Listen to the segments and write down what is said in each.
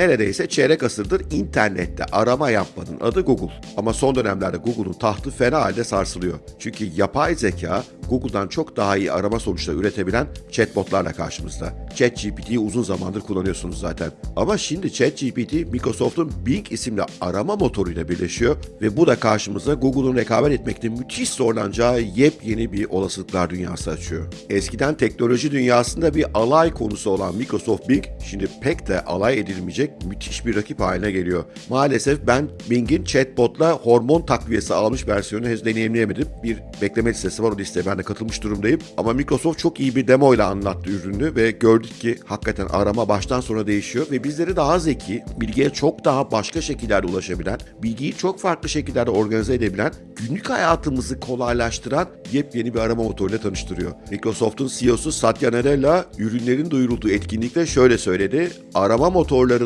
Neredeyse çeyrek asırdır internette arama yapmanın adı Google. Ama son dönemlerde Google'un tahtı fena halde sarsılıyor. Çünkü yapay zeka Google'dan çok daha iyi arama sonuçları üretebilen chatbotlarla karşımızda. ChatGPT'yi uzun zamandır kullanıyorsunuz zaten. Ama şimdi ChatGPT Microsoft'un Bing isimli arama motoruyla birleşiyor ve bu da karşımıza Google'un rekabet etmekte müthiş zorlanacağı yepyeni bir olasılıklar dünyası açıyor. Eskiden teknoloji dünyasında bir alay konusu olan Microsoft Bing şimdi pek de alay edilmeyecek müthiş bir rakip haline geliyor. Maalesef ben Bing'in chatbotla hormon takviyesi almış versiyonunu henüz deneyimleyemedim. Bir bekleme listesi var o listeye ben de katılmış durumdayım. Ama Microsoft çok iyi bir demo ile anlattı ürünü ve gördük ki hakikaten arama baştan sona değişiyor ve bizleri daha zeki, bilgiye çok daha başka şekillerde ulaşabilen, bilgiyi çok farklı şekillerde organize edebilen, günlük hayatımızı kolaylaştıran yepyeni bir arama motoruyla tanıştırıyor. Microsoft'un CEO'su Satya Nadella ürünlerin duyurulduğu etkinlikte şöyle söyledi. Arama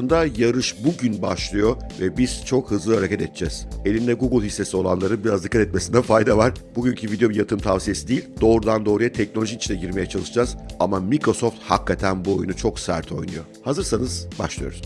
motorlarında yarış bugün başlıyor ve biz çok hızlı hareket edeceğiz. Elinde Google hissesi olanların biraz dikkat etmesinde fayda var. Bugünkü video bir yatırım tavsiyesi değil. Doğrudan doğruya teknoloji içine girmeye çalışacağız. Ama Microsoft hakikaten bu oyunu çok sert oynuyor. Hazırsanız başlıyoruz.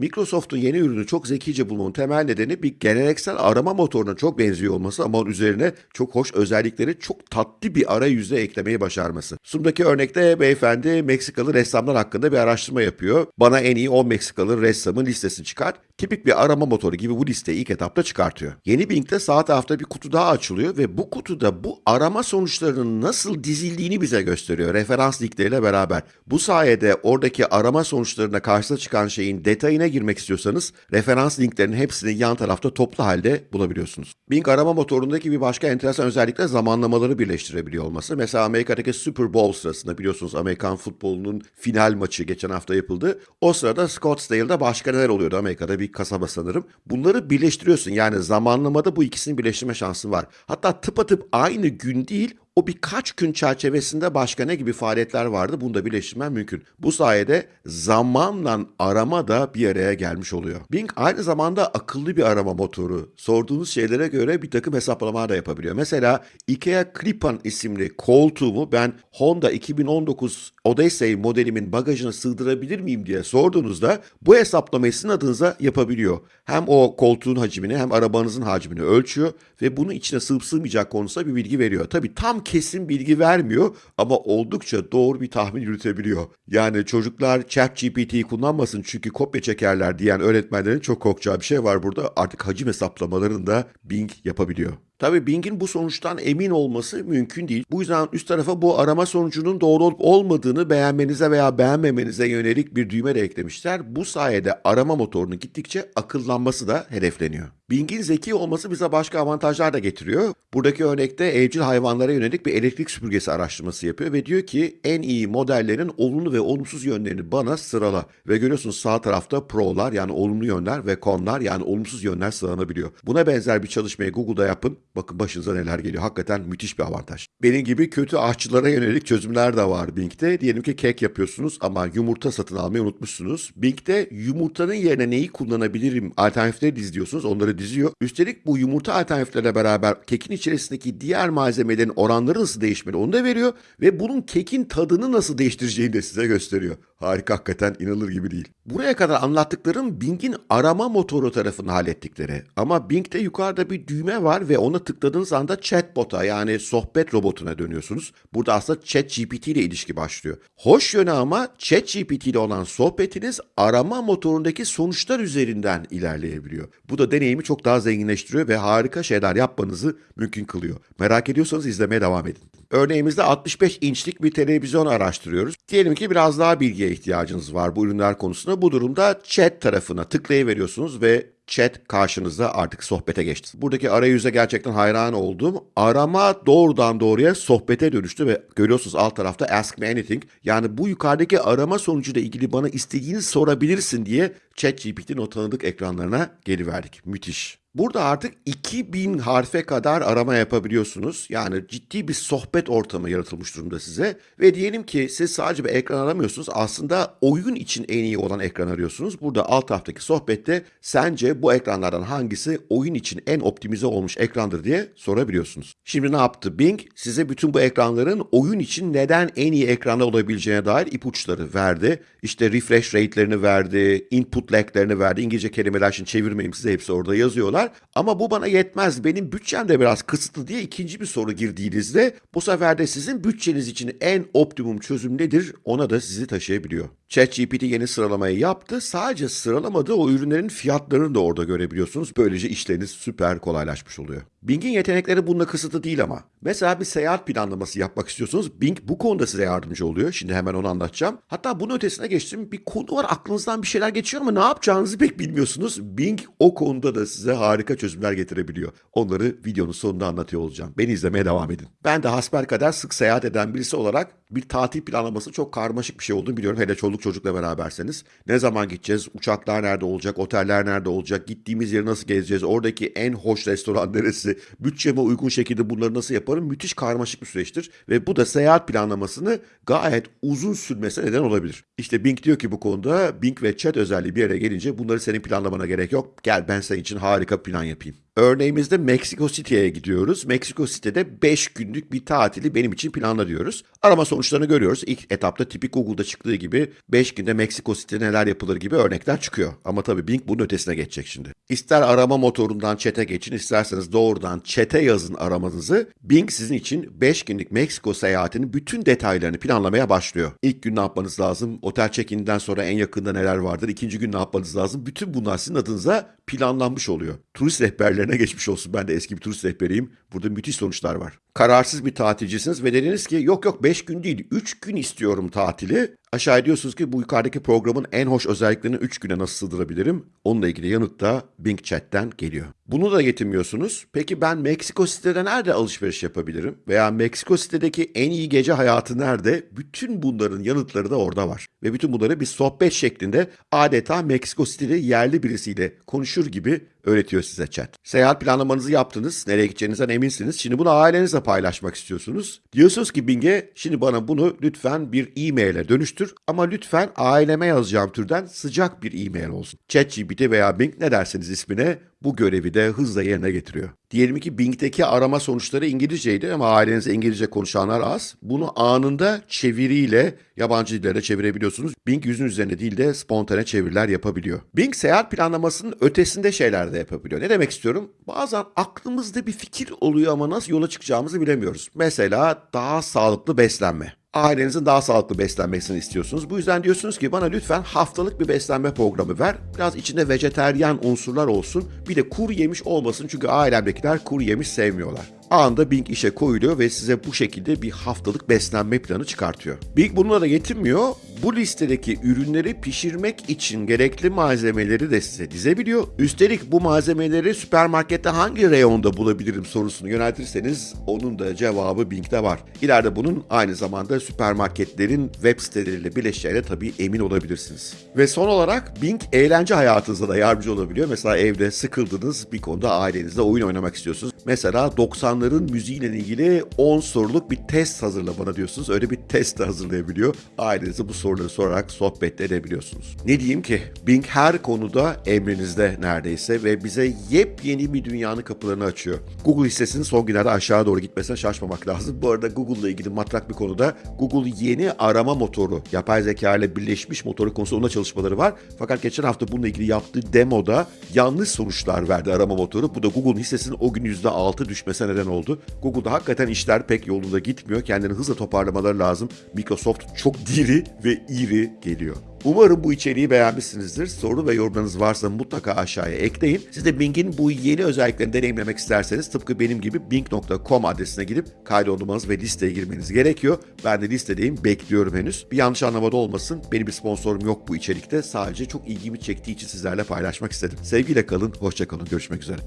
Microsoft'un yeni ürünü çok zekice bulmanın temel nedeni bir geleneksel arama motoruna çok benziyor olması ama onun üzerine çok hoş özellikleri çok tatlı bir arayüze eklemeyi başarması. Sunumdaki örnekte beyefendi Meksikalı ressamlar hakkında bir araştırma yapıyor. Bana en iyi 10 Meksikalı ressamın listesini çıkar. Tipik bir arama motoru gibi bu listeyi ilk etapta çıkartıyor. Yeni Bing'de sağ tarafta bir kutu daha açılıyor ve bu kutuda bu arama sonuçlarının nasıl dizildiğini bize gösteriyor referans linkleriyle beraber. Bu sayede oradaki arama sonuçlarına karşısına çıkan şeyin detayına girmek istiyorsanız referans linklerinin hepsini yan tarafta toplu halde bulabiliyorsunuz. Bing arama motorundaki bir başka enteresan özellik de zamanlamaları birleştirebiliyor olması. Mesela Amerika'daki Super Bowl sırasında biliyorsunuz Amerikan futbolunun final maçı geçen hafta yapıldı. O sırada Scottsdale'da başka neler oluyordu Amerika'da bir kasaba sanırım. Bunları birleştiriyorsun yani zamanlamada bu ikisini birleştirme şansın var. Hatta tıpatıp aynı gün değil o birkaç gün çerçevesinde başka ne gibi faaliyetler vardı bunu da birleştirmen mümkün. Bu sayede zamanla arama da bir araya gelmiş oluyor. Bing aynı zamanda akıllı bir arama motoru. Sorduğunuz şeylere göre bir takım hesaplamalar da yapabiliyor. Mesela IKEA Clipan isimli koltuğumu ben Honda 2019 Odyssey modelimin bagajına sığdırabilir miyim diye sorduğunuzda bu hesaplamayı sizin adınıza yapabiliyor. Hem o koltuğun hacmini hem arabanızın hacmini ölçüyor ve bunu içine sığıp sığmayacak konusunda bir bilgi veriyor. Tabii tam kesin bilgi vermiyor ama oldukça doğru bir tahmin yürütebiliyor. Yani çocuklar ChatGPT'yi kullanmasın çünkü kopya çekerler diyen öğretmenlerin çok korkacağı bir şey var burada. Artık hacim hesaplamalarını da Bing yapabiliyor. Tabii Bing'in bu sonuçtan emin olması mümkün değil. Bu yüzden üst tarafa bu arama sonucunun doğru olup olmadığını beğenmenize veya beğenmemenize yönelik bir düğme de eklemişler. Bu sayede arama motorunun gittikçe akıllanması da hedefleniyor. Bing'in zeki olması bize başka avantajlar da getiriyor. Buradaki örnekte evcil hayvanlara yönelik bir elektrik süpürgesi araştırması yapıyor ve diyor ki en iyi modellerin olumlu ve olumsuz yönlerini bana sırala. Ve görüyorsunuz sağ tarafta pro'lar yani olumlu yönler ve con'lar yani olumsuz yönler sıralanabiliyor. Buna benzer bir çalışmayı Google'da yapın. Bakın başınıza neler geliyor. Hakikaten müthiş bir avantaj. Benim gibi kötü aşçılara yönelik çözümler de var Bing'de. Diyelim ki kek yapıyorsunuz ama yumurta satın almayı unutmuşsunuz. Bing'de yumurtanın yerine neyi kullanabilirim alternatifleri diziyorsunuz. Onları diziyor. Üstelik bu yumurta alternatiflerle beraber kekin içerisindeki diğer malzemelerin oranları nasıl değişmeli onu da veriyor. Ve bunun kekin tadını nasıl değiştireceğini de size gösteriyor. Harika hakikaten inanılır gibi değil. Buraya kadar anlattıklarım Bing'in arama motoru tarafını hallettikleri. Ama Bing'de yukarıda bir düğme var ve ona tıkladığınız anda chatbot'a yani sohbet robotuna dönüyorsunuz. Burada aslında ChatGPT ile ilişki başlıyor. Hoş yönü ama ChatGPT ile olan sohbetiniz arama motorundaki sonuçlar üzerinden ilerleyebiliyor. Bu da deneyimi çok daha zenginleştiriyor ve harika şeyler yapmanızı mümkün kılıyor. Merak ediyorsanız izlemeye devam edin. Örneğimizde 65 inçlik bir televizyon araştırıyoruz. Diyelim ki biraz daha bilgiye ihtiyacınız var bu ürünler konusunda. Bu durumda chat tarafına tıklayıveriyorsunuz ve chat karşınızda artık sohbete geçti. Buradaki arayüze gerçekten hayran oldum. Arama doğrudan doğruya sohbete dönüştü ve görüyorsunuz alt tarafta Ask Me Anything. Yani bu yukarıdaki arama sonucuyla ilgili bana istediğini sorabilirsin diye ChatGPT'nin o tanıdık ekranlarına geliverdik. Müthiş. Burada artık 2000 harfe kadar arama yapabiliyorsunuz. Yani ciddi bir sohbet ortamı yaratılmış durumda size. Ve diyelim ki siz sadece bir ekran aramıyorsunuz. Aslında oyun için en iyi olan ekran arıyorsunuz. Burada alt taraftaki sohbette sence bu ekranlardan hangisi oyun için en optimize olmuş ekrandır diye sorabiliyorsunuz. Şimdi ne yaptı Bing? Size bütün bu ekranların oyun için neden en iyi ekranda olabileceğine dair ipuçları verdi. İşte refresh rate'lerini verdi, input lag'lerini verdi. İngilizce kelimeler için çevirmeyeyim size hepsi orada yazıyorlar. Ama bu bana yetmez. Benim bütçem de biraz kısıtlı diye ikinci bir soru girdiğinizde bu sefer de sizin bütçeniz için en optimum çözüm nedir ona da sizi taşıyabiliyor. ChatGPT yeni sıralamayı yaptı. Sadece sıralamadığı o ürünlerin fiyatlarını da orada görebiliyorsunuz. Böylece işleriniz süper kolaylaşmış oluyor. Bing'in yetenekleri bununla kısıtlı değil ama. Mesela bir seyahat planlaması yapmak istiyorsunuz. Bing bu konuda size yardımcı oluyor. Şimdi hemen onu anlatacağım. Hatta bunun ötesine geçtim. Bir konu var aklınızdan bir şeyler geçiyor ama ne yapacağınızı pek bilmiyorsunuz. Bing o konuda da size harika çözümler getirebiliyor. Onları videonun sonunda anlatıyor olacağım. Beni izlemeye devam edin. Ben de hasbelkader sık seyahat eden birisi olarak bir tatil planlaması çok karmaşık bir şey olduğunu biliyorum. Hele çoluk çocukla beraberseniz. Ne zaman gideceğiz? Uçaklar nerede olacak? Oteller nerede olacak? Gittiğimiz yeri nasıl gezeceğiz? Oradaki en hoş restoran neresi? Bütçeme uygun şekilde bunları nasıl yaparım? Müthiş karmaşık bir süreçtir. Ve bu da seyahat planlamasını gayet uzun sürmesine neden olabilir. İşte Bing diyor ki bu konuda Bing ve Chat özelliği bir yere gelince bunları senin planlamana gerek yok. Gel ben senin için harika plan yapayım. Örneğimizde Mexico City'ye gidiyoruz. Mexico City'de 5 günlük bir tatili benim için planla diyoruz. Arama sonuçlarını görüyoruz. İlk etapta tipik Google'da çıktığı gibi 5 günde Mexico City'de neler yapılır gibi örnekler çıkıyor. Ama tabii Bing bunun ötesine geçecek şimdi. İster arama motorundan chat'e geçin, isterseniz doğrudan chat'e yazın aramanızı. Bing sizin için 5 günlük Meksiko seyahatinin bütün detaylarını planlamaya başlıyor. İlk gün ne yapmanız lazım? Otel check-in'den sonra en yakında neler vardır? İkinci gün ne yapmanız lazım? Bütün bunlar sizin adınıza planlanmış oluyor. Turist rehberlerine geçmiş olsun. Ben de eski bir turist rehberiyim. Burada müthiş sonuçlar var. Kararsız bir tatilcisiniz ve dediniz ki yok yok 5 gün değil 3 gün istiyorum tatili. Aşağı diyorsunuz ki bu yukarıdaki programın en hoş özelliklerini 3 güne nasıl sığdırabilirim? Onunla ilgili yanıt da Bing Chat'ten geliyor. Bunu da getirmiyorsunuz. Peki ben Meksiko City'de nerede alışveriş yapabilirim? Veya Meksiko City'deki en iyi gece hayatı nerede? Bütün bunların yanıtları da orada var. Ve bütün bunları bir sohbet şeklinde adeta Meksiko City'de yerli birisiyle konuşur gibi öğretiyor size chat. Seyahat planlamanızı yaptınız, nereye gideceğinizden eminsiniz. Şimdi bunu ailenizle paylaşmak istiyorsunuz. Diyorsunuz ki Bing'e şimdi bana bunu lütfen bir e-mail'e dönüştür ama lütfen aileme yazacağım türden sıcak bir e-mail olsun. ChatGPT veya Bing ne derseniz ismine bu görevi de hızla yerine getiriyor. Diyelim ki Bing'deki arama sonuçları İngilizceydi ama ailenizde İngilizce konuşanlar az. Bunu anında çeviriyle yabancı dillere çevirebiliyorsunuz. Bing yüzün üzerine değil de spontane çeviriler yapabiliyor. Bing seyahat planlamasının ötesinde şeyler de yapabiliyor. Ne demek istiyorum? Bazen aklımızda bir fikir oluyor ama nasıl yola çıkacağımızı bilemiyoruz. Mesela daha sağlıklı beslenme ailenizin daha sağlıklı beslenmesini istiyorsunuz. Bu yüzden diyorsunuz ki bana lütfen haftalık bir beslenme programı ver. Biraz içinde vejeteryan unsurlar olsun. Bir de kuru yemiş olmasın çünkü ailemdekiler kuru yemiş sevmiyorlar. Anında Bing işe koyuluyor ve size bu şekilde bir haftalık beslenme planı çıkartıyor. Bing bununla da yetinmiyor. Bu listedeki ürünleri pişirmek için gerekli malzemeleri de size dizebiliyor. Üstelik bu malzemeleri süpermarkette hangi reyonda bulabilirim sorusunu yöneltirseniz onun da cevabı Bing'de var. İleride bunun aynı zamanda süpermarketlerin web siteleriyle birleşeceğine tabii emin olabilirsiniz. Ve son olarak Bing eğlence hayatınıza da yardımcı olabiliyor. Mesela evde sıkıldınız bir konuda ailenizle oyun oynamak istiyorsunuz. Mesela 90'ların müziğiyle ilgili 10 soruluk bir test hazırla bana diyorsunuz. Öyle bir test de hazırlayabiliyor. Ailenize bu soruları sorarak sohbet edebiliyorsunuz. Ne diyeyim ki Bing her konuda emrinizde neredeyse ve bize yepyeni bir dünyanın kapılarını açıyor. Google hissesinin son günlerde aşağı doğru gitmesine şaşmamak lazım. Bu arada Google'la ilgili matrak bir konuda Google yeni arama motoru, yapay zeka ile birleşmiş motoru konusunda çalışmaları var. Fakat geçen hafta bununla ilgili yaptığı demoda yanlış sonuçlar verdi arama motoru. Bu da Google'un hissesinin o gün %6 düşmesine neden oldu. Google'da hakikaten işler pek yolunda gitmiyor. Kendini hızla toparlamaları lazım. Microsoft çok diri ve iri geliyor. Umarım bu içeriği beğenmişsinizdir. Soru ve yorumlarınız varsa mutlaka aşağıya ekleyin. Siz de Bing'in bu yeni özelliklerini deneyimlemek isterseniz tıpkı benim gibi bing.com adresine gidip kaydolmanız ve listeye girmeniz gerekiyor. Ben de listedeyim, bekliyorum henüz. Bir yanlış anlamada olmasın. Benim bir sponsorum yok bu içerikte. Sadece çok ilgimi çektiği için sizlerle paylaşmak istedim. Sevgiyle kalın, hoşça kalın. Görüşmek üzere.